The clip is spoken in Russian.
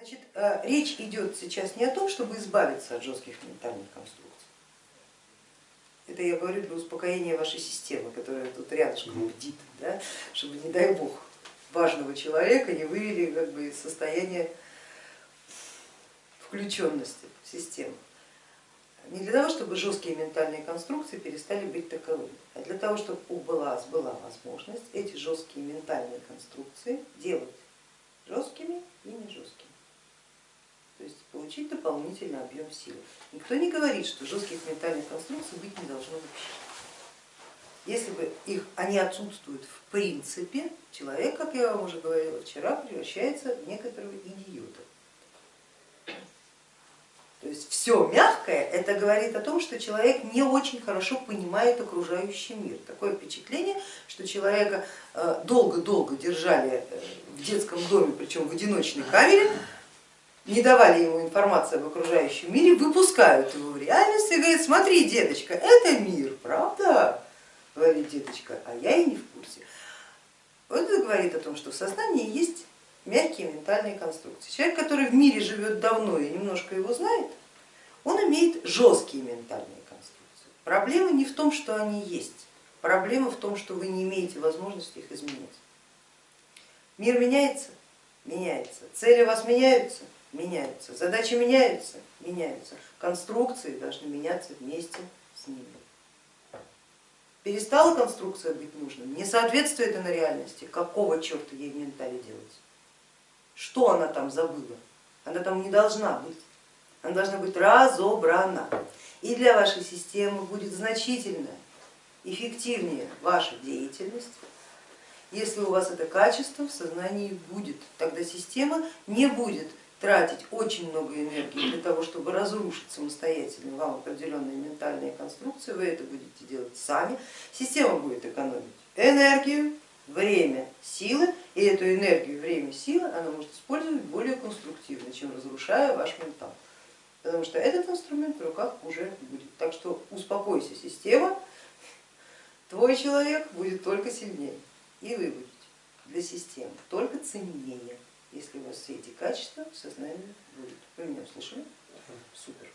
Значит, э, речь идет сейчас не о том, чтобы избавиться от жестких ментальных конструкций. Это я говорю для успокоения вашей системы, которая тут рядышком бдит, да? чтобы, не дай бог, важного человека не вывели как бы, из состояния включенности в систему. Не для того, чтобы жесткие ментальные конструкции перестали быть таковыми, а для того, чтобы у была, была возможность эти жесткие ментальные конструкции делать жесткими и не жесткими то есть получить дополнительный объем силы. Никто не говорит, что жестких ментальных конструкций быть не должно вообще. Если бы их, они отсутствуют в принципе, человек, как я вам уже говорила вчера, превращается в некоторого идиота. То есть все мягкое, это говорит о том, что человек не очень хорошо понимает окружающий мир. Такое впечатление, что человека э, долго-долго держали э, в детском доме, причем в одиночной камере, не давали ему информации об окружающем мире, выпускают его в реальность и говорят, смотри, деточка, это мир, правда? Говорит деточка, а я и не в курсе. Вот это говорит о том, что в сознании есть мягкие ментальные конструкции. Человек, который в мире живет давно и немножко его знает, он имеет жесткие ментальные конструкции. Проблема не в том, что они есть, проблема в том, что вы не имеете возможности их изменить. Мир меняется? Меняется. Цели у вас меняются? Меняются, задачи меняются, меняются, конструкции должны меняться вместе с ними. Перестала конструкция быть нужной, не соответствует она реальности, какого черта ей в ментале делать? Что она там забыла? Она там не должна быть, она должна быть разобрана. И для вашей системы будет значительно эффективнее ваша деятельность, если у вас это качество в сознании будет, тогда система не будет тратить очень много энергии для того, чтобы разрушить самостоятельно вам определенные ментальные конструкции, вы это будете делать сами, система будет экономить энергию, время, силы, и эту энергию, время, силы она может использовать более конструктивно, чем разрушая ваш ментал, потому что этот инструмент в руках уже будет. Так что успокойся, система, твой человек будет только сильнее, и вы будете для системы только ценнее вас все эти качества в сознании будут. Вы меня услышали? Супер.